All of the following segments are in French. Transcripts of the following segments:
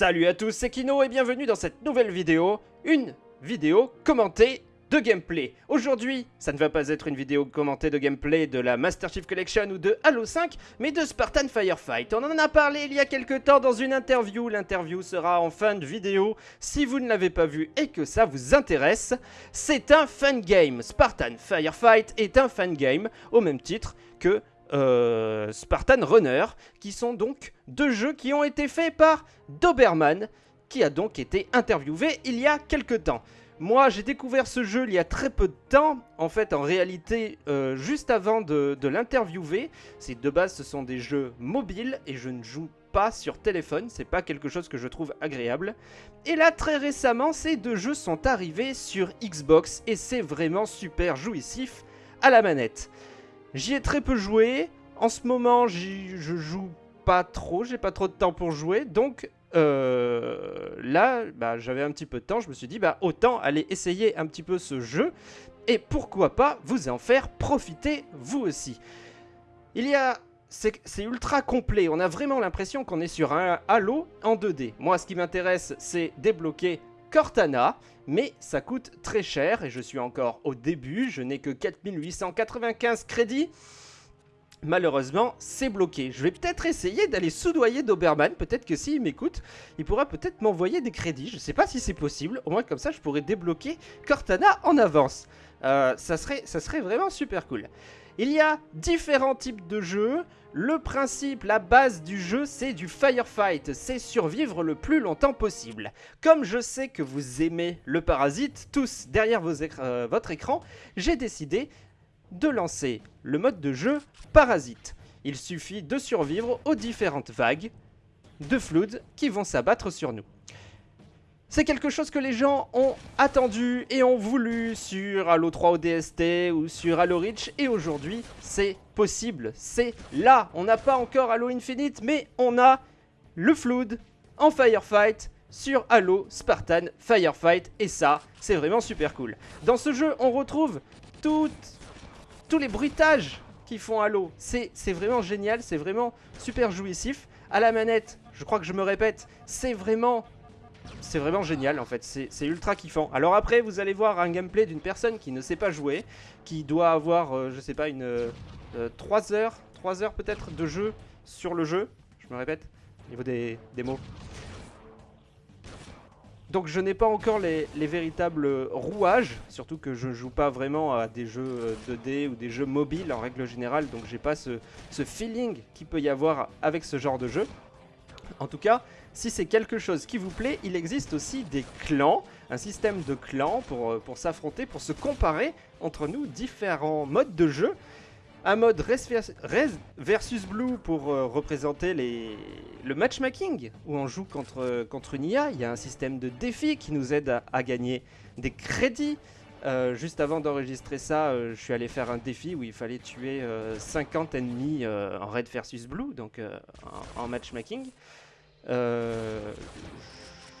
Salut à tous, c'est Kino et bienvenue dans cette nouvelle vidéo, une vidéo commentée de gameplay. Aujourd'hui, ça ne va pas être une vidéo commentée de gameplay de la Master Chief Collection ou de Halo 5, mais de Spartan Firefight. On en a parlé il y a quelques temps dans une interview, l'interview sera en fin de vidéo. Si vous ne l'avez pas vu et que ça vous intéresse, c'est un fan game. Spartan Firefight est un fan game, au même titre que euh, Spartan Runner, qui sont donc deux jeux qui ont été faits par Doberman, qui a donc été interviewé il y a quelques temps. Moi, j'ai découvert ce jeu il y a très peu de temps. En fait, en réalité, euh, juste avant de, de l'interviewer, c'est de base, ce sont des jeux mobiles et je ne joue pas sur téléphone. C'est pas quelque chose que je trouve agréable. Et là, très récemment, ces deux jeux sont arrivés sur Xbox et c'est vraiment super jouissif à la manette. J'y ai très peu joué. En ce moment, je joue pas trop. J'ai pas trop de temps pour jouer. Donc euh, là, bah, j'avais un petit peu de temps. Je me suis dit, bah, autant aller essayer un petit peu ce jeu. Et pourquoi pas vous en faire profiter vous aussi. Il y a c'est ultra complet. On a vraiment l'impression qu'on est sur un Halo en 2D. Moi, ce qui m'intéresse, c'est débloquer Cortana, mais ça coûte très cher et je suis encore au début, je n'ai que 4895 crédits. Malheureusement, c'est bloqué. Je vais peut-être essayer d'aller soudoyer Doberman. Peut-être que s'il m'écoute, il pourra peut-être m'envoyer des crédits. Je ne sais pas si c'est possible. Au moins comme ça, je pourrais débloquer Cortana en avance. Euh, ça, serait, ça serait vraiment super cool. Il y a différents types de jeux. Le principe, la base du jeu, c'est du firefight, c'est survivre le plus longtemps possible. Comme je sais que vous aimez le parasite, tous derrière euh, votre écran, j'ai décidé de lancer le mode de jeu parasite. Il suffit de survivre aux différentes vagues de Flood qui vont s'abattre sur nous. C'est quelque chose que les gens ont attendu et ont voulu sur Halo 3 ODST ou sur Halo Reach et aujourd'hui c'est possible, c'est là. On n'a pas encore Halo Infinite mais on a le Flood en Firefight sur Halo Spartan Firefight et ça c'est vraiment super cool. Dans ce jeu on retrouve tous les bruitages qui font Halo. C'est vraiment génial, c'est vraiment super jouissif. À la manette, je crois que je me répète, c'est vraiment c'est vraiment génial en fait, c'est ultra kiffant. Alors après vous allez voir un gameplay d'une personne qui ne sait pas jouer, qui doit avoir, euh, je sais pas, une 3 euh, heures, 3 heures peut-être de jeu sur le jeu, je me répète, au niveau des, mots. Donc je n'ai pas encore les, véritables rouages, surtout que je joue pas vraiment à des jeux 2D ou des jeux mobiles en règle générale, donc j'ai pas ce, ce feeling qu'il peut y avoir avec ce genre de jeu. En tout cas, si c'est quelque chose qui vous plaît, il existe aussi des clans, un système de clans pour, euh, pour s'affronter, pour se comparer entre nous différents modes de jeu. Un mode Res versus Blue pour euh, représenter les, le matchmaking, où on joue contre, contre une IA. Il y a un système de défis qui nous aide à, gagner des crédits. Euh, juste avant d'enregistrer ça, je suis allé faire un défi où il fallait tuer 50 ennemis en Red versus Blue, donc en, matchmaking. Euh,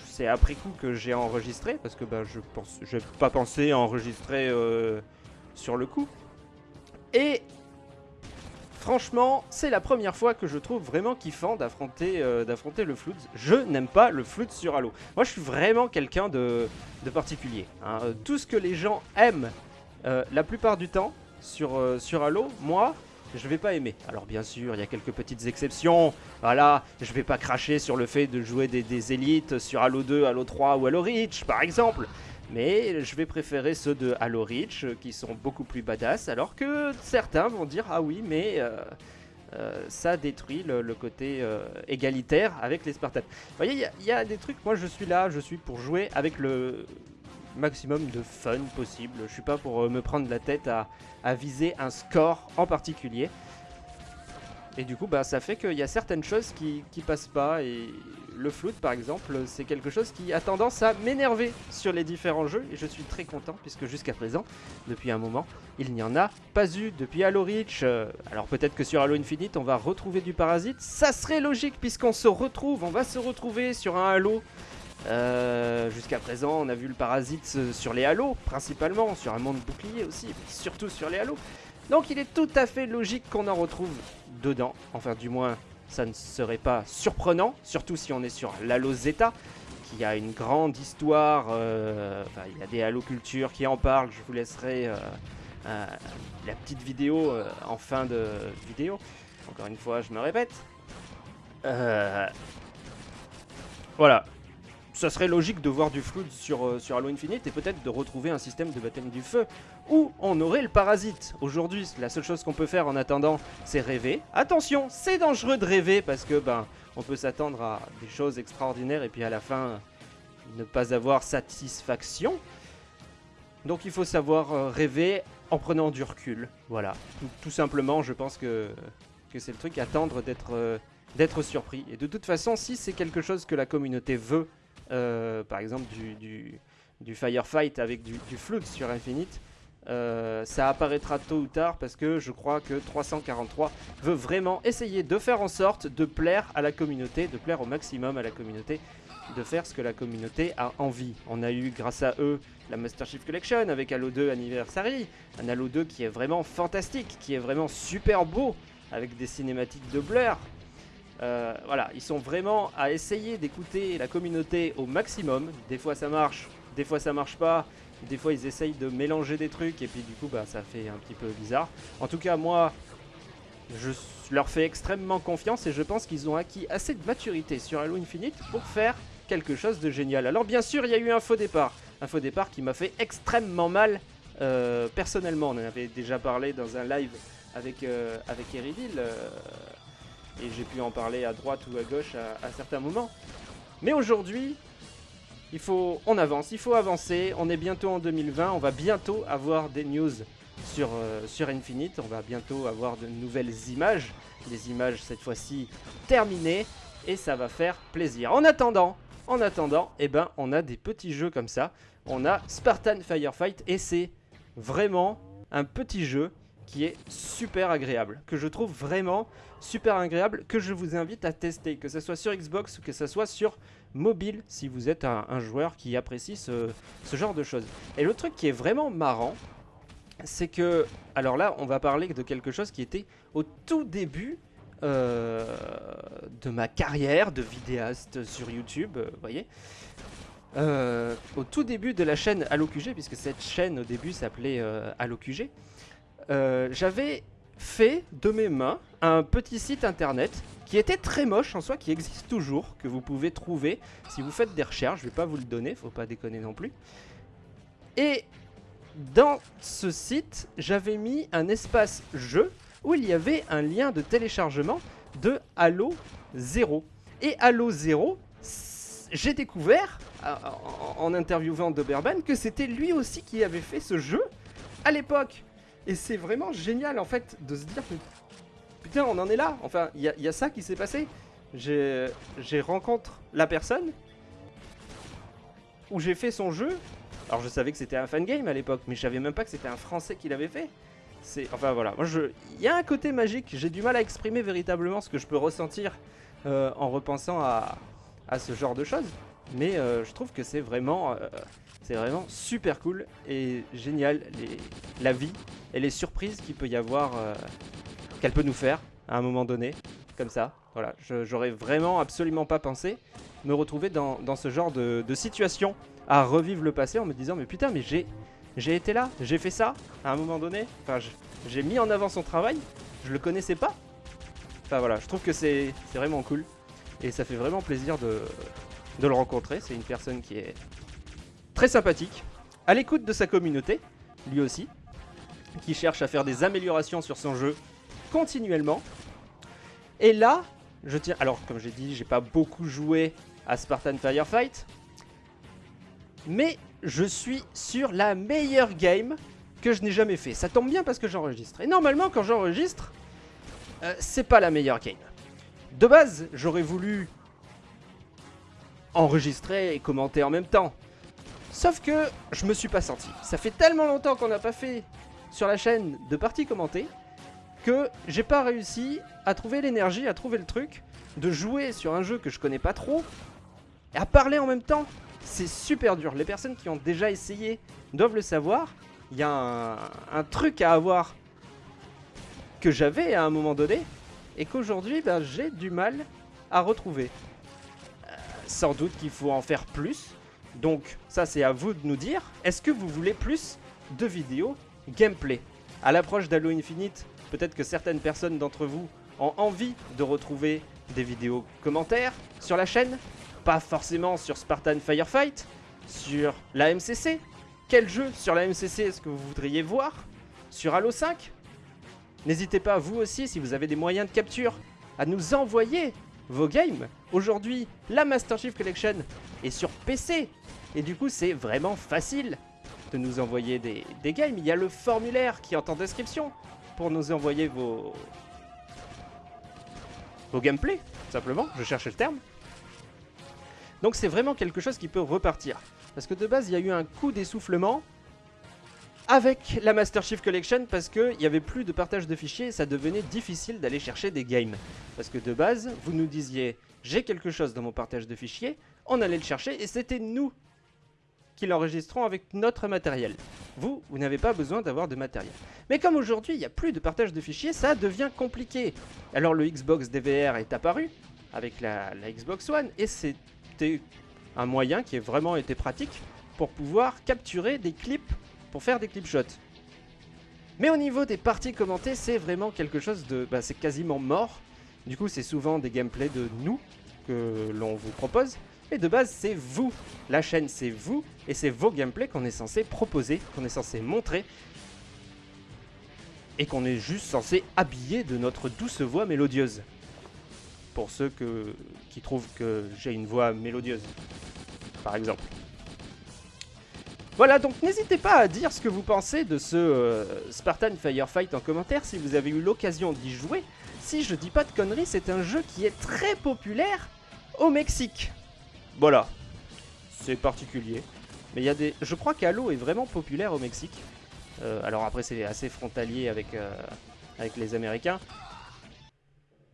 c'est après coup que j'ai enregistré parce que bah, je j'ai pas pensé enregistrer euh, sur le coup. Et franchement, c'est la première fois que je trouve vraiment kiffant d'affronter euh, le flood. Je n'aime pas le flood sur Halo. Moi, je suis vraiment quelqu'un de, particulier. Hein. Tout ce que les gens aiment la plupart du temps sur, sur Halo, moi, je vais pas aimer. Alors bien sûr, il y a quelques petites exceptions. Voilà, je vais pas cracher sur le fait de jouer des, élites sur Halo 2, Halo 3 ou Halo Reach, par exemple. Mais je vais préférer ceux de Halo Reach euh, qui sont beaucoup plus badass, alors que certains vont dire ah oui, mais euh, euh, ça détruit le, côté égalitaire avec les Spartans. Vous voyez, il y, a des trucs. Moi, je suis là, je suis pour jouer avec le maximum de fun possible. Je suis pas pour euh, me prendre la tête à, viser un score en particulier. Et du coup, bah, ça fait qu'il y a certaines choses qui, qui passent pas. Et le float, par exemple, c'est quelque chose qui a tendance à m'énerver sur les différents jeux. Et je suis très content, puisque jusqu'à présent, depuis un moment, il n'y en a pas eu. Depuis Halo Reach, euh, alors peut-être que sur Halo Infinite, on va retrouver du parasite. Ça serait logique, puisqu'on se retrouve, on va se retrouver sur un Halo euh, jusqu'à présent, on a vu le parasite sur les halos, principalement, sur un monde bouclier aussi, mais surtout sur les halos. Donc il est tout à fait logique qu'on en retrouve dedans, enfin du moins ça ne serait pas surprenant, surtout si on est sur l'Halo Zeta, qui a une grande histoire, euh, enfin, il y a des Halo Culture qui en parlent, je vous laisserai euh, la petite vidéo en fin de vidéo. Encore une fois, je me répète. Voilà, ça serait logique de voir du flood sur, euh, sur Halo Infinite et peut-être de retrouver un système de baptême du feu où on aurait le parasite. Aujourd'hui, la seule chose qu'on peut faire en attendant, c'est rêver. Attention, c'est dangereux de rêver parce que ben on peut s'attendre à des choses extraordinaires et puis à la fin ne pas avoir satisfaction. Donc il faut savoir euh, rêver en prenant du recul. Voilà, tout, simplement, je pense que, que c'est le truc, attendre d'être euh, d'être surpris. Et de toute façon, si c'est quelque chose que la communauté veut euh, par exemple du, du, firefight avec du, flood sur Infinite, euh, ça apparaîtra tôt ou tard parce que je crois que 343 veut vraiment essayer de faire en sorte de plaire à la communauté, de plaire au maximum à la communauté, de faire ce que la communauté a envie. On a eu grâce à eux la Master Chief Collection avec Halo 2 Anniversary, un Halo 2 qui est vraiment fantastique, qui est vraiment super beau, avec des cinématiques de Blur, euh, voilà, ils sont vraiment à essayer d'écouter la communauté au maximum. Des fois ça marche, des fois ça marche pas. Des fois ils essayent de mélanger des trucs et puis du coup bah ça fait un petit peu bizarre. En tout cas moi je leur fais extrêmement confiance et je pense qu'ils ont acquis assez de maturité sur Halo Infinite pour faire quelque chose de génial. Alors bien sûr il y a eu un faux départ. Un faux départ qui m'a fait extrêmement mal euh, personnellement. On en avait déjà parlé dans un live avec, euh, avec Eridil et j'ai pu en parler à droite ou à gauche à, certains moments. Mais aujourd'hui, il faut, on avance, il faut avancer. On est bientôt en 2020, on va bientôt avoir des news sur, euh, sur Infinite. On va bientôt avoir de nouvelles images, des images cette fois-ci terminées, et ça va faire plaisir. En attendant, en attendant, eh ben, on a des petits jeux comme ça. On a Spartan Firefight, et c'est vraiment un petit jeu qui est super agréable, que je trouve vraiment super agréable, que je vous invite à tester, que ce soit sur Xbox ou que ce soit sur mobile, si vous êtes un, joueur qui apprécie ce, genre de choses. Et le truc qui est vraiment marrant, c'est que, alors là, on va parler de quelque chose qui était au tout début euh, de ma carrière de vidéaste sur YouTube, euh, vous voyez. Euh, au tout début de la chaîne AlloQG, puisque cette chaîne au début s'appelait AlloQG, euh, j'avais fait de mes mains un petit site internet qui était très moche en soi, qui existe toujours, que vous pouvez trouver si vous faites des recherches. Je vais pas vous le donner, faut pas déconner non plus. Et dans ce site, j'avais mis un espace jeu où il y avait un lien de téléchargement de Halo 0. Et Halo 0, j'ai découvert en interviewant Doberman que c'était lui aussi qui avait fait ce jeu à l'époque. Et c'est vraiment génial en fait de se dire putain on en est là. Enfin il y, a ça qui s'est passé. J'ai rencontré la personne où j'ai fait son jeu. Alors je savais que c'était un fan game à l'époque, mais je savais même pas que c'était un français qui l'avait fait. C'est enfin voilà, moi il y a un côté magique, j'ai du mal à exprimer véritablement ce que je peux ressentir euh, en repensant à, à, ce genre de choses, mais euh, je trouve que c'est vraiment euh, c'est vraiment super cool et génial les, la vie et les surprises qu'il peut y avoir, euh, qu'elle peut nous faire à un moment donné, comme ça. Voilà, j'aurais vraiment absolument pas pensé me retrouver dans, ce genre de, situation à revivre le passé en me disant mais putain mais j'ai j'ai été là, j'ai fait ça à un moment donné. Enfin, j'ai mis en avant son travail, je le connaissais pas. Enfin voilà, je trouve que c'est vraiment cool et ça fait vraiment plaisir de, de le rencontrer. C'est une personne qui est très sympathique, à l'écoute de sa communauté, lui aussi, qui cherche à faire des améliorations sur son jeu continuellement. Et là, je tiens... Alors, comme j'ai dit, j'ai pas beaucoup joué à Spartan Firefight, mais je suis sur la meilleure game que je n'ai jamais fait. Ça tombe bien parce que j'enregistre. Et normalement, quand j'enregistre, euh, c'est pas la meilleure game. De base, j'aurais voulu enregistrer et commenter en même temps. Sauf que je me suis pas senti. Ça fait tellement longtemps qu'on n'a pas fait sur la chaîne de parties commentées que j'ai pas réussi à trouver l'énergie, à trouver le truc de jouer sur un jeu que je connais pas trop et à parler en même temps. C'est super dur. Les personnes qui ont déjà essayé doivent le savoir. Il y a un, truc à avoir que j'avais à un moment donné et qu'aujourd'hui ben, j'ai du mal à retrouver. Euh, sans doute qu'il faut en faire plus, donc ça c'est à vous de nous dire, est-ce que vous voulez plus de vidéos gameplay? À l'approche d'Halo Infinite, peut-être que certaines personnes d'entre vous ont envie de retrouver des vidéos commentaires sur la chaîne, pas forcément sur Spartan Firefight, sur la MCC. Quel jeu sur la MCC est-ce que vous voudriez voir? Sur Halo 5 N'hésitez pas, vous aussi, si vous avez des moyens de capture, à nous envoyer vos games. Aujourd'hui, la Master Chief Collection est sur PC. Et du coup, c'est vraiment facile de nous envoyer des, des games. Il y a le formulaire qui est en description pour nous envoyer vos, vos gameplays, simplement. Je cherchais le terme. Donc c'est vraiment quelque chose qui peut repartir. Parce que de base, il y a eu un coup d'essoufflement avec la Master Chief Collection parce qu'il n'y avait plus de partage de fichiers ça devenait difficile d'aller chercher des games. Parce que de base, vous nous disiez « j'ai quelque chose dans mon partage de fichiers », on allait le chercher et c'était nous qui l'enregistrons avec notre matériel. Vous, vous n'avez pas besoin d'avoir de matériel. Mais comme aujourd'hui, il n'y a plus de partage de fichiers, ça devient compliqué. Alors le Xbox DVR est apparu avec la Xbox One et c'était un moyen qui a vraiment été pratique pour pouvoir capturer des clips pour faire des clip shots. Mais au niveau des parties commentées, c'est vraiment quelque chose de... Bah, c'est quasiment mort. Du coup, c'est souvent des gameplays de nous que l'on vous propose. Et de base, c'est vous. La chaîne, c'est vous. Et c'est vos gameplays qu'on est censé proposer, qu'on est censé montrer. Et qu'on est juste censé habiller de notre douce voix mélodieuse. Pour ceux qui trouvent que j'ai une voix mélodieuse, par exemple. Voilà, donc n'hésitez pas à dire ce que vous pensez de ce euh, Spartan Firefight en commentaire si vous avez eu l'occasion d'y jouer. Si je dis pas de conneries, c'est un jeu qui est très populaire au Mexique. Voilà, c'est particulier. Mais il y a des... Je crois qu'Halo est vraiment populaire au Mexique. Euh, alors après, c'est assez frontalier avec, euh, avec les Américains.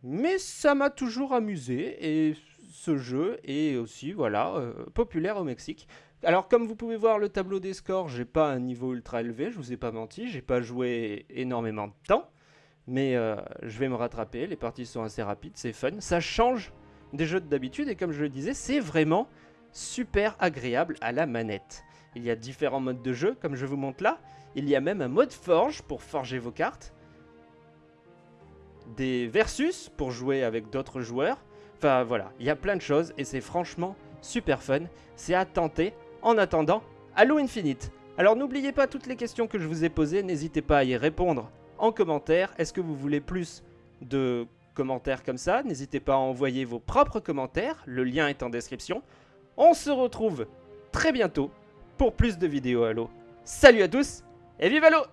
Mais ça m'a toujours amusé et ce jeu est aussi, voilà, populaire au Mexique. Alors comme vous pouvez voir le tableau des scores, j'ai pas un niveau ultra élevé, je vous ai pas menti, j'ai pas joué énormément de temps, mais euh, je vais me rattraper, les parties sont assez rapides, c'est fun, ça change des jeux d'habitude et comme je le disais, c'est vraiment super agréable à la manette. Il y a différents modes de jeu, comme je vous montre là, il y a même un mode forge pour forger vos cartes, des versus pour jouer avec d'autres joueurs, enfin voilà, il y a plein de choses et c'est franchement super fun, c'est à tenter en attendant, Halo Infinite. Alors n'oubliez pas toutes les questions que je vous ai posées, n'hésitez pas à y répondre en commentaire. Est-ce que vous voulez plus de commentaires comme ça? N'hésitez pas à envoyer vos propres commentaires, le lien est en description. On se retrouve très bientôt pour plus de vidéos Halo. Salut à tous et vive Halo